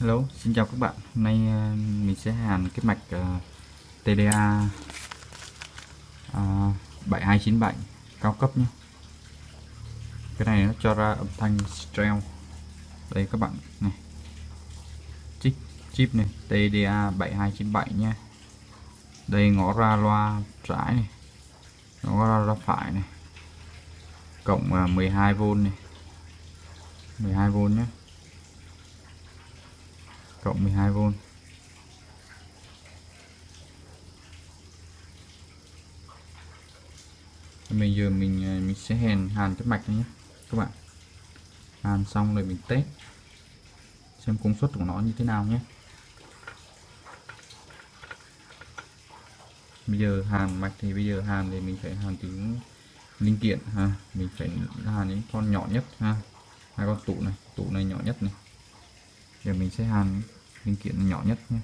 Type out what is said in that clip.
Hello, xin chào các bạn. Hôm nay ờ, mình sẽ hàn cái mạch uh, TDA uh, 7297 cao cấp nhé. Cái này nó cho ra âm thanh stereo. Đây các bạn này. Chip chip này TDA 7297 nha. Đây ngõ ra loa trái này. Ngõ ra loa phải này. Cộng ờ, uh, 12V này. 12V nhé cộng 12V bây giờ mình à, mình sẽ hàn hàn cái mạch này nhé, các bạn. Hàn xong rồi mình test, xem công suất của nó như thế nào nhé. Bây giờ hàn mạch thì bây giờ hàn thì mình phải hàn từ linh kiện, ha. Mình phải hàn những con nhỏ nhất, ha. Hai con tụ này tụ này nhỏ nhất này. Giờ mình sẽ hàn linh kiện nhỏ nhất nhé.